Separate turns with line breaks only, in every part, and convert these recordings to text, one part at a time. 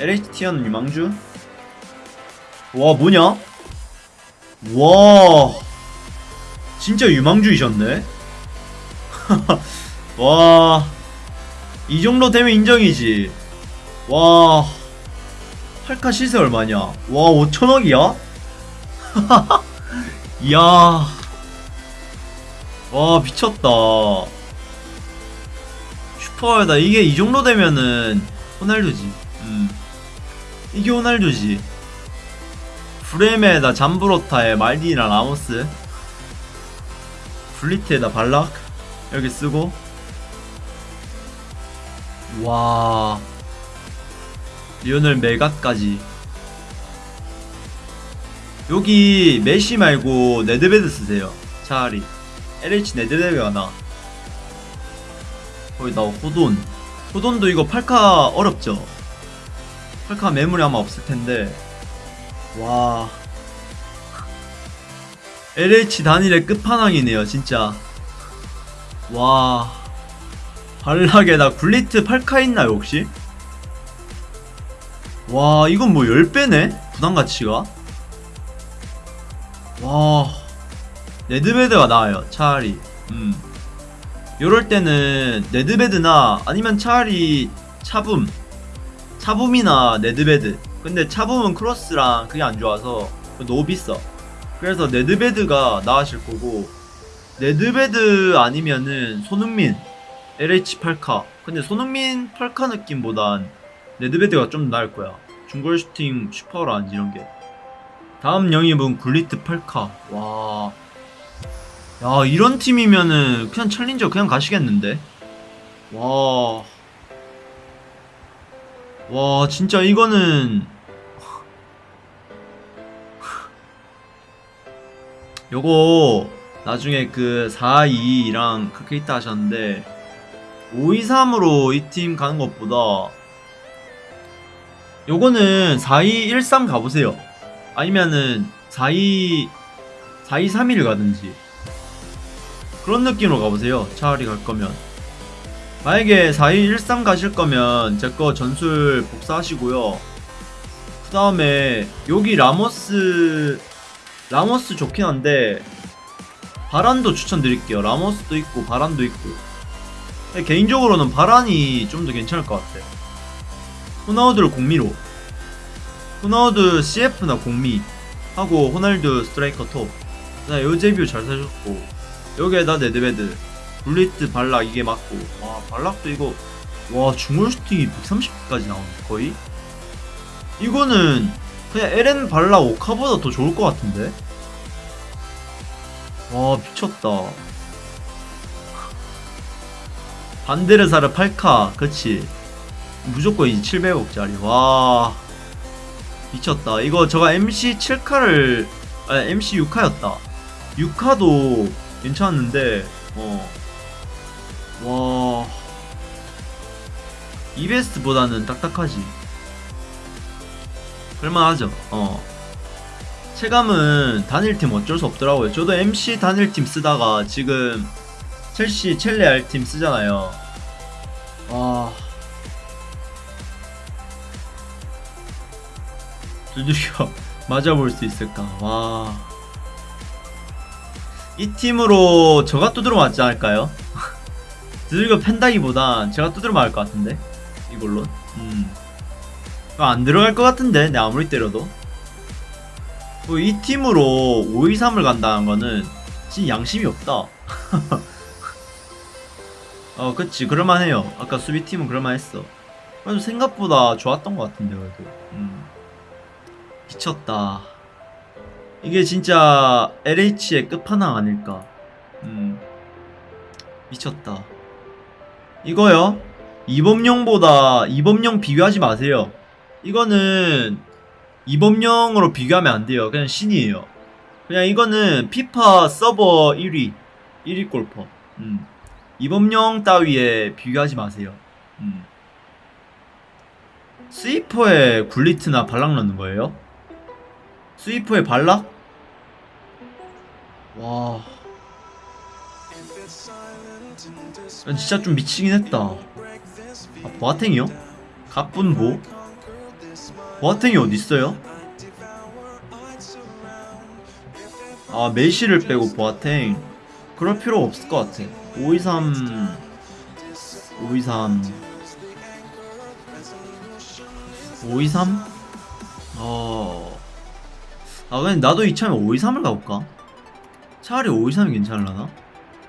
LH 티어는 유망주? 와 뭐냐? 와. 진짜 유망주이셨네. 와. 이 정도 되면 인정이지. 와. 8카 시세 얼마냐? 와 5천억이야? 이야. 와 미쳤다. 슈퍼다 이게 이 정도 되면은 호날두지. 음 이게 호날두지. 프레메에다 잠브로타에 말디니랑 라모스. 블리트에다 발락. 여기 쓰고. 와. 리오넬 메가까지. 여기 메시 말고 네드베드 쓰세요. 차라리. LH 네드베드가 나. 거기다 호돈. 호돈도 이거 팔카 어렵죠 팔카 매물이 아마 없을 텐데. 와. LH 단일의 끝판왕이네요 진짜. 와. 발락에다 굴리트 8카 있나요 혹시? 와 이건 뭐 10배네? 부담가치가? 와. 네드베드가 나아요 차라리. 음. 요럴 때는 네드베드나 아니면 차라리 차붐 차붐이나 레드베드 근데 차붐은 크로스랑 그게 안 좋아서 너무 비싸 그래서 네드베드가 나으실 거고 네드베드 아니면은 손흥민 LH 8카 근데 손흥민 8카 느낌보단 네드베드가 좀 나을 거야 중골 슈팅 슈퍼라든지 이런 게 다음 영입은 굴리트 8카 와. 야, 이런 팀이면은 그냥 챌린저 그냥 가시겠는데? 와. 와, 진짜 이거는 요거 나중에 그 4-2랑 그렇게 있다 하셨는데 5-2-3으로 이 팀 가는 것보다 요거는 4-2-1-3 가보세요. 아니면은 4-2 4-2-3-1 가든지 그런 느낌으로 가보세요. 차라리 갈 거면 만약에 4-2-1-3 가실 거면 제 거 전술 복사하시고요. 그 다음에 여기 라모스 라모스 좋긴 한데 바란도 추천드릴게요. 라모스도 있고 바란도 있고. 개인적으로는 바란이 좀 더 괜찮을 것 같아 호나우드를 공미로. 호나우드 CF나 공미 하고 호날두 스트라이커 톱. 그다음 요제뷰 잘 사줬고 여기에다 네드베드 굴리트 발락 이게 맞고. 와 발락도 이거 와 중골 슈팅이 130까지 나오네 거의? 이거는 그냥 LN 발락 오카보다 더 좋을 것 같은데? 와 미쳤다. 반데르사르 8카 그치? 무조건 이 700억짜리. 와 미쳤다. 이거 저가 MC 7카를 아 MC 6카였다. 6카도 괜찮았는데 어 와. 이베스트보다는 딱딱하지. 그럴만하죠? 어. 체감은 단일팀 어쩔 수 없더라고요. 저도 MC 단일팀 쓰다가 지금 첼시 첼레 알팀 쓰잖아요. 와 두들겨 맞아볼 수 있을까? 와. 이 팀으로 저가 두드려 맞지 않을까요? 두들겨 팬다기보단 제가 두드려 맞을 것 같은데 이걸로 음. 안 들어갈 것 같은데 내 아무리 때려도 뭐이 팀으로 5-2-3을 간다는 거는 진짜 양심이 없다 어 그치 그럴만해요 아까 수비팀은 그럴만했어 그래도 생각보다 좋았던 것 같은데 그래도 음. 미쳤다. 이게 진짜 LH의 끝판왕 아닐까. 음. 미쳤다. 이거요. 이범용보다 이범용 비교하지 마세요. 이거는 이범용으로 비교하면 안 돼요. 그냥 신이에요. 그냥 이거는 피파 서버 1위. 1위 골퍼. 음. 이범용 따위에 비교하지 마세요. 음. 스위퍼에 굴리트나 발락 넣는 거예요? 스위퍼의 발락? 와. 진짜 좀 미치긴 했다. 아, 보아탱이요? 갑분보? 보아탱이 어딨어요? 아 메시를 빼고 보아탱 그럴 필요 없을 것 같아 523 523 523? 어... 아 그냥 나도 이참에 523을 가볼까? 차라리 523이 괜찮을라나?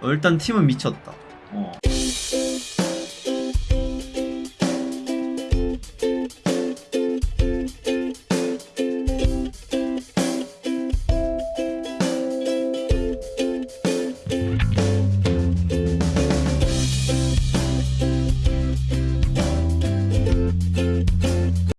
어, 일단 팀은 미쳤다. 어